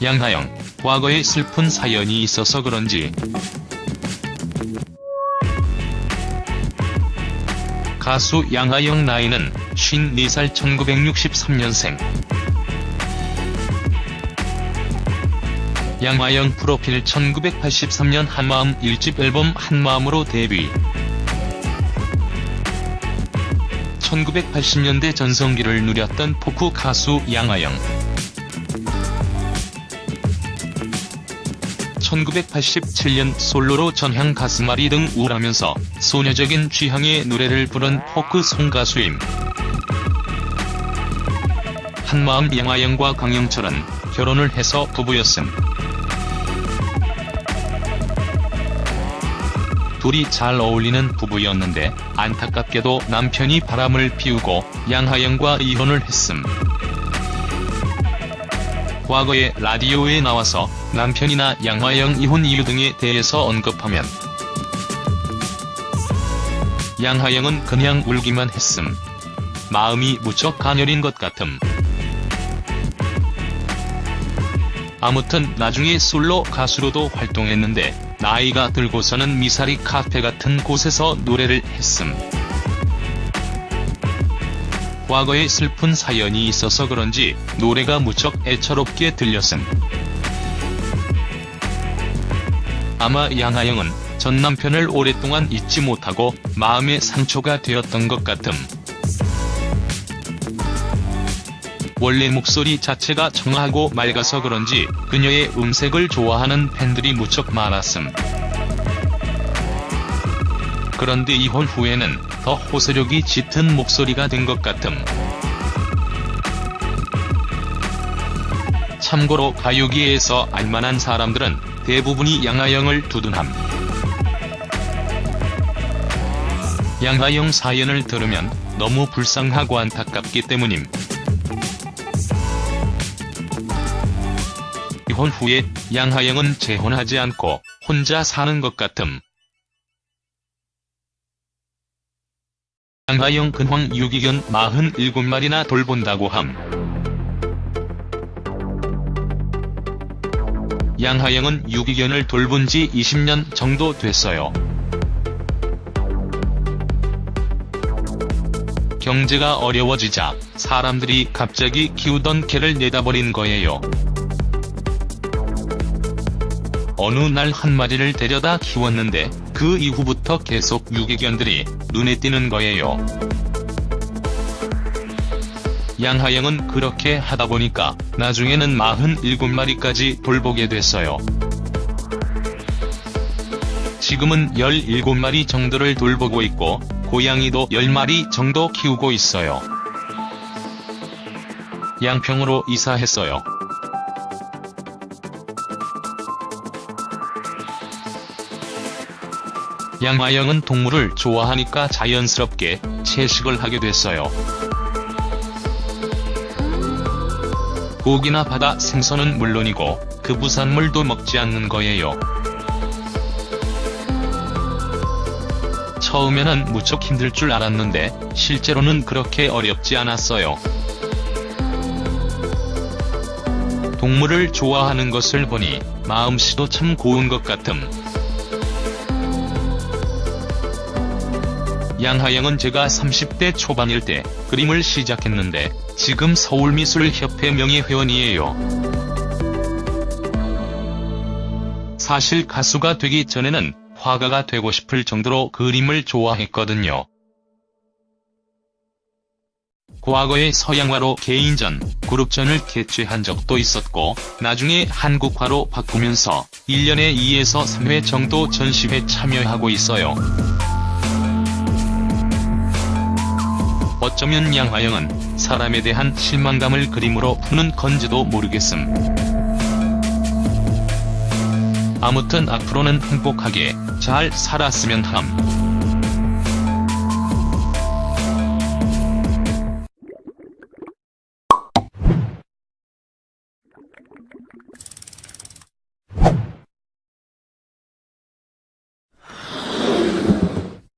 양하영, 과거에 슬픈 사연이 있어서 그런지 가수 양하영 나이는 54살 1963년생. 양하영 프로필 1983년 한마음 1집 앨범 한마음으로 데뷔. 1980년대 전성기를 누렸던 포크 가수 양하영. 1987년 솔로로 전향 가슴앓이 등 우울하면서 소녀적인 취향의 노래를 부른 포크 송 가수임. 한마음 양하영과 강영철은 결혼을 해서 부부였음. 둘이 잘 어울리는 부부였는데 안타깝게도 남편이 바람을 피우고 양하영과 이혼을 했음. 과거에 라디오에 나와서 남편이나 양하영 이혼 이유 등에 대해서 언급하면 양하영은 그냥 울기만 했음. 마음이 무척 가녀린 것 같음. 아무튼 나중에 솔로 가수로도 활동했는데 나이가 들고서는 미사리 카페 같은 곳에서 노래를 했음. 과거에 슬픈 사연이 있어서 그런지 노래가 무척 애처롭게 들렸음. 아마 양하영은 전 남편을 오랫동안 잊지 못하고 마음의 상처가 되었던 것 같음. 원래 목소리 자체가 청하고 맑아서 그런지 그녀의 음색을 좋아하는 팬들이 무척 많았음. 그런데 이혼 후에는 더 호소력이 짙은 목소리가 된 것 같음. 참고로 가요계에서 알만한 사람들은 대부분이 양하영을 두둔함. 양하영 사연을 들으면 너무 불쌍하고 안타깝기 때문임. 이혼 후에 양하영은 재혼하지 않고 혼자 사는 것 같음. 양하영 근황 유기견 47마리나 돌본다고 함. 양하영은 유기견을 돌본 지 20년 정도 됐어요. 경제가 어려워지자 사람들이 갑자기 키우던 개를 내다버린 거예요. 어느 날 한 마리를 데려다 키웠는데 그 이후부터 계속 유기견들이 눈에 띄는 거예요. 양하영은 그렇게 하다 보니까 나중에는 47마리까지 돌보게 됐어요. 지금은 17마리 정도를 돌보고 있고 고양이도 10마리 정도 키우고 있어요. 양평으로 이사했어요. 양하영은 동물을 좋아하니까 자연스럽게 채식을 하게 됐어요. 고기나 바다 생선은 물론이고 그 부산물도 먹지 않는 거예요. 처음에는 무척 힘들 줄 알았는데 실제로는 그렇게 어렵지 않았어요. 동물을 좋아하는 것을 보니 마음씨도 참 고운 것 같음. 양하영은 제가 30대 초반일 때 그림을 시작했는데 지금 서울미술협회 명예회원이에요. 사실 가수가 되기 전에는 화가가 되고 싶을 정도로 그림을 좋아했거든요. 과거에 서양화로 개인전, 그룹전을 개최한 적도 있었고 나중에 한국화로 바꾸면서 1년에 2에서 3회 정도 전시회 참여하고 있어요. 어쩌면 양하영은 사람에 대한 실망감을 그림으로 푸는 건지도 모르겠음. 아무튼 앞으로는 행복하게 잘 살았으면 함.